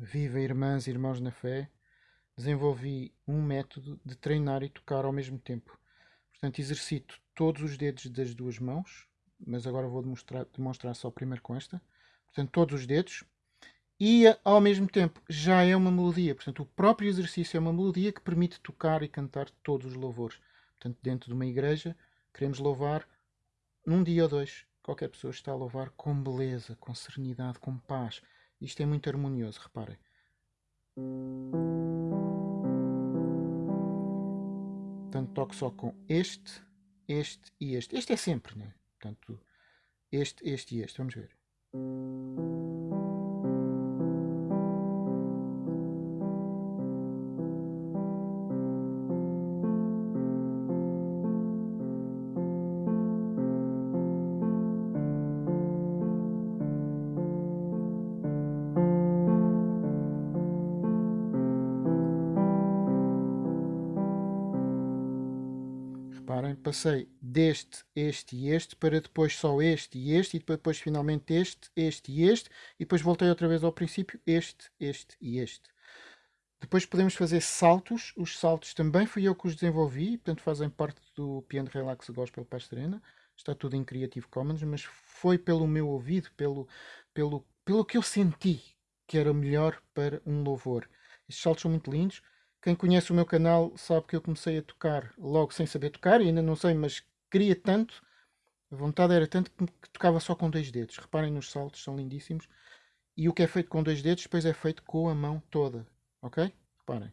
Viva irmãs e irmãos na fé, desenvolvi um método de treinar e tocar ao mesmo tempo. Portanto, exercito todos os dedos das duas mãos, mas agora vou demonstrar, demonstrar só primeiro com esta. Portanto, todos os dedos. E ao mesmo tempo já é uma melodia. Portanto, o próprio exercício é uma melodia que permite tocar e cantar todos os louvores. Portanto, dentro de uma igreja, queremos louvar num dia ou dois. Qualquer pessoa está a louvar com beleza, com serenidade, com paz. Isto é muito harmonioso, reparem. Portanto, toco só com este, este e este. Este é sempre, né? Portanto, este, este e este. Vamos ver. Passei deste, este e este, para depois só este e este, e depois finalmente este, este e este, e depois voltei outra vez ao princípio, este, este e este. Depois podemos fazer saltos, os saltos também fui eu que os desenvolvi, portanto fazem parte do Piano Relax Gospel Pastrena, está tudo em Creative Commons, mas foi pelo meu ouvido, pelo, pelo, pelo que eu senti que era melhor para um louvor. Estes saltos são muito lindos, quem conhece o meu canal sabe que eu comecei a tocar logo sem saber tocar, ainda não sei, mas queria tanto, a vontade era tanto que tocava só com dois dedos. Reparem nos saltos, são lindíssimos. E o que é feito com dois dedos, depois é feito com a mão toda. Ok? Reparem.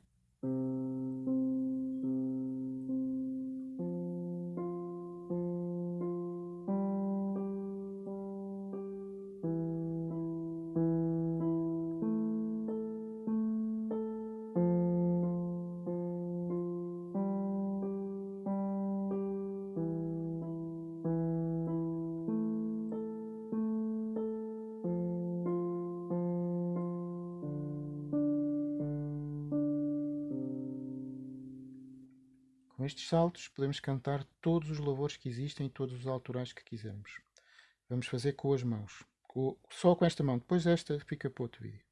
Estes saltos podemos cantar todos os louvores que existem e todos os autorais que quisermos. Vamos fazer com as mãos. só com esta mão. Depois esta fica para outro vídeo.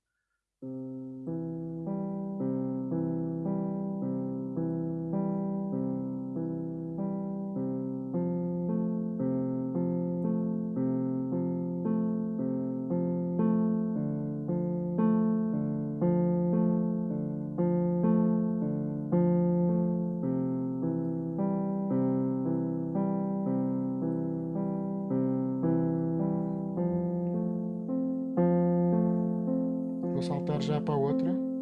Saltar já para a outra.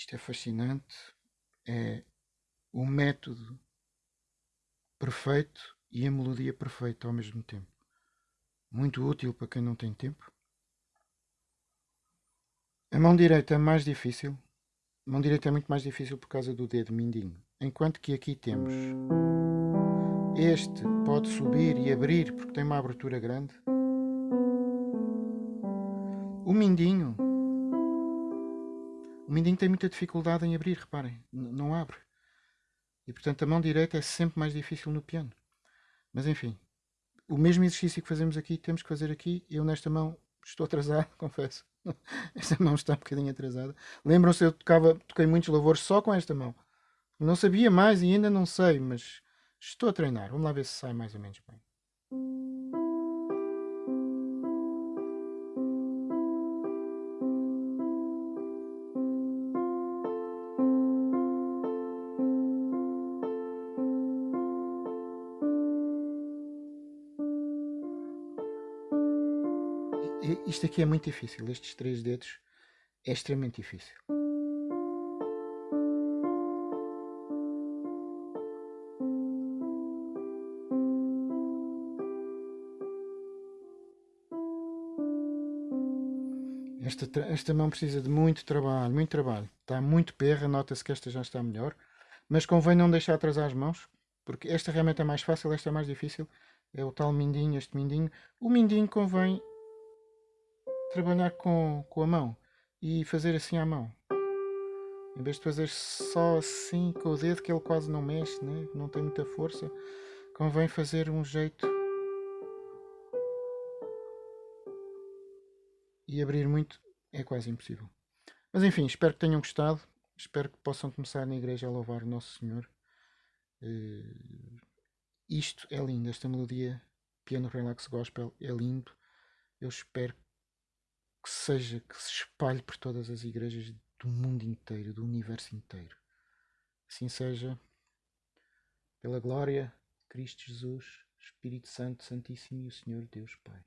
Isto é fascinante. É o método perfeito e a melodia perfeita ao mesmo tempo. Muito útil para quem não tem tempo. A mão direita é mais difícil. A mão direita é muito mais difícil por causa do dedo mindinho. Enquanto que aqui temos este pode subir e abrir porque tem uma abertura grande. O mindinho o mindinho tem muita dificuldade em abrir, reparem, não abre. E portanto a mão direita é sempre mais difícil no piano. Mas enfim, o mesmo exercício que fazemos aqui, temos que fazer aqui. Eu nesta mão estou atrasado, confesso. Esta mão está um bocadinho atrasada. Lembram-se, eu tocava, toquei muitos louvores só com esta mão. Não sabia mais e ainda não sei, mas estou a treinar. Vamos lá ver se sai mais ou menos bem. Isto aqui é muito difícil, estes três dedos é extremamente difícil. Esta, esta mão precisa de muito trabalho, muito trabalho. Está muito perra, nota-se que esta já está melhor. Mas convém não deixar atrasar as mãos, porque esta realmente é mais fácil, esta é mais difícil. É o tal mindinho, este mindinho. O mindinho convém trabalhar com, com a mão e fazer assim à mão. Em vez de fazer só assim com o dedo, que ele quase não mexe, né? não tem muita força, convém fazer um jeito e abrir muito é quase impossível. Mas enfim, espero que tenham gostado. Espero que possam começar na igreja a louvar o Nosso Senhor. Uh, isto é lindo, esta melodia piano relax gospel é lindo. Eu espero que seja, que se espalhe por todas as igrejas do mundo inteiro, do universo inteiro. Assim seja, pela glória Cristo Jesus, Espírito Santo, Santíssimo e o Senhor Deus Pai.